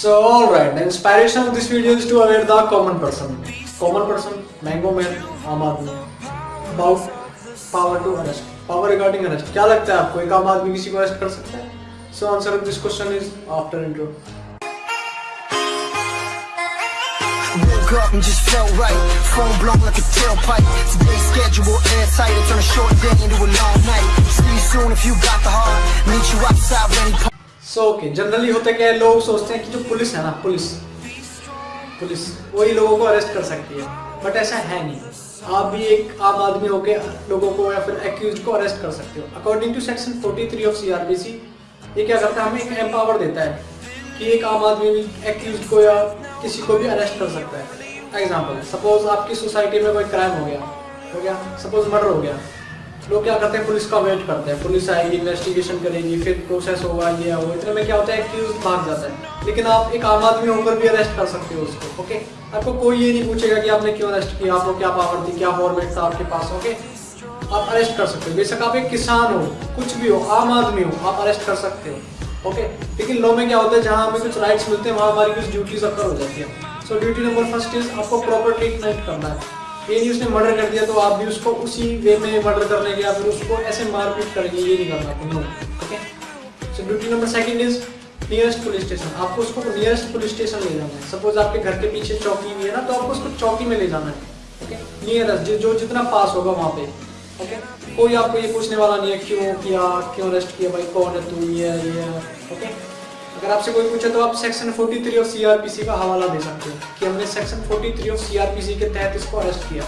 So alright, the inspiration of this video is to aware the common person. Common person, Mango Man, आम आदमी. About power to arrest. Power regarding arrest. क्या लगता है आपको एक आम आदमी किसी को अरेस्ट कर सकता है? So answer of this question is after intro. Woke up and just felt right. Phone blown like a tailpipe. Today's schedule airtight. I turn a short day into a long night. See you soon if you got the heart. Meet you outside when he so okay generally होता क्या है, लोग सोचते हैं कि जो police है ना, पुलिस पुलिस, वही लोगों को अरेस्ट कर सकती है। बट ऐसा है नहीं। आप भी एक आम आदमी होके लोगों को या फिर एक्यूज को अरेस्ट कर सकते हो। According to section 43 of CrPC ये क्या करता है, हमें एक एम्पावर देता है कि एक आम आदमी भी एक्यूज को या किसी को भी अरेस्ट कर सकता है। एग्ज़ाम्पल सपोज़ आपकी सोसाइटी में कोई क्राइम हो गया हो गया सपोज़ मर्डर हो गया। लोग क्या करते हैं? पुलिस का वेट करते हैं। पुलिस आएगी इन्वेस्टिगेशन करेगी, फिर प्रोसेस होगा, ये वो इतने में क्या होता है एक्यूज भाग जाता है। लेकिन आप एक आम आदमी होकर भी अरेस्ट कर सकते हो उसको ओके आपको कोई ये नहीं पूछेगा कि आपने क्यों अरेस्ट किया, आपको क्या पावर थी, क्या फॉर्मेट था आपके पास ओके आप अरेस्ट कर सकते हो। बेशक आप एक किसान हो, कुछ भी हो, आम आदमी हो, आप अरेस्ट कर सकते हो ओके लेकिन लॉ में क्या होता है, जहाँ हमें कुछ राइट्स मिलते हैं, वहाँ हमारी कुछ ड्यूटीज़ अक्कर हो जाती है। So duty number first is आपको प्रॉपर ट्रीटमेंट करना है। ये नहीं उसने मर्डर कर दिया तो आप भी उसको उसी वे में मर्डर करने के या फिर उसको ऐसे मारपीट करेंगे, ये नहीं करना आपको no okay so duty number second is nearest police station आपको उसको नियरेस्ट पुलिस स्टेशन ले जाना है. सपोज़ आपके घर के पीछे चौकी भी है ना तो आपको उसको चौकी में ले जाना है. ओके नियरेस्ट जो जितना पास होगा वहाँ पे. ओके कोई आपको ये पूछने वाला नहीं है, क्यों किया, क्यों अरेस्ट किया भाई? कौन है तू? ये ओके अगर आपसे कोई पूछे तो आप सेक्शन 43 ऑफ़ सीआरपीसी का हवाला दे सकते हो कि हमने सेक्शन 43 ऑफ़ सीआरपीसी के तहत इसको अरेस्ट किया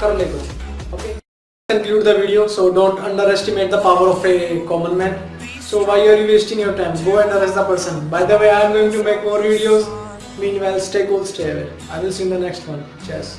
कर ले कुछ okay conclude the video so don't underestimate the power of a common man so why are you wasting your time go and arrest the person by the way i am going to make more videos meanwhile stay cool stay away i will see you in the next one cheers